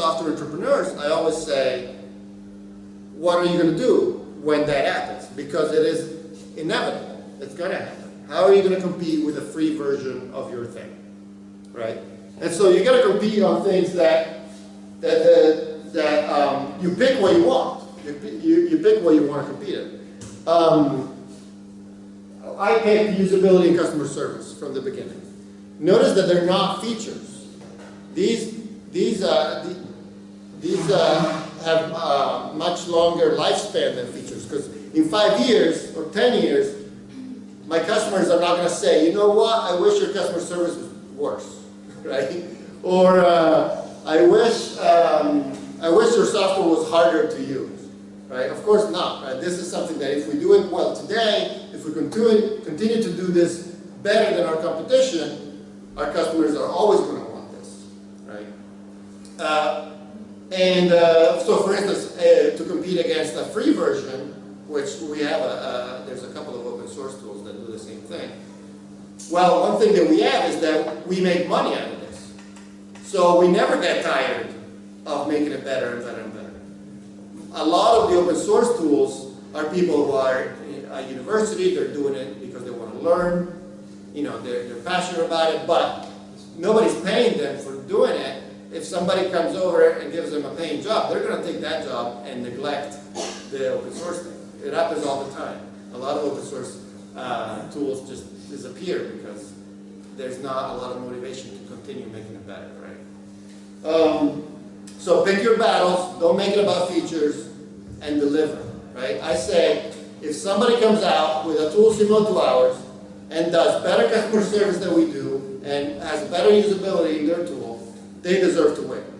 software entrepreneurs, I always say, what are you going to do when that happens? Because it is inevitable. It's going to happen. How are you going to compete with a free version of your thing, right? And so you got to compete on things that that that, that um, you pick what you want. You, you, you pick what you want to compete in. Um, I picked usability and customer service from the beginning. Notice that they're not features. These these uh, the, these uh, have uh, much longer lifespan than features because in five years or ten years, my customers are not going to say, you know what, I wish your customer service was worse, right? Or uh, I wish um, I wish your software was harder to use, right? Of course not. Right? This is something that if we do it well today, if we continue continue to do this better than our competition, our customers are always going to want this, right? Uh, and uh, so, for instance, uh, to compete against a free version, which we have, a, there's a couple of open source tools that do the same thing. Well, one thing that we have is that we make money out of this. So we never get tired of making it better and better and better. A lot of the open source tools are people who are at university, they're doing it because they want to learn, you know, they're, they're passionate about it, but nobody's paying them for doing it if somebody comes over and gives them a paying job, they're going to take that job and neglect the open source thing. It happens all the time. A lot of open source uh, tools just disappear because there's not a lot of motivation to continue making it better, right? Um, so pick your battles, don't make it about features, and deliver, right? I say, if somebody comes out with a tool similar to ours and does better customer service than we do and has better usability in their tool, they deserve to win.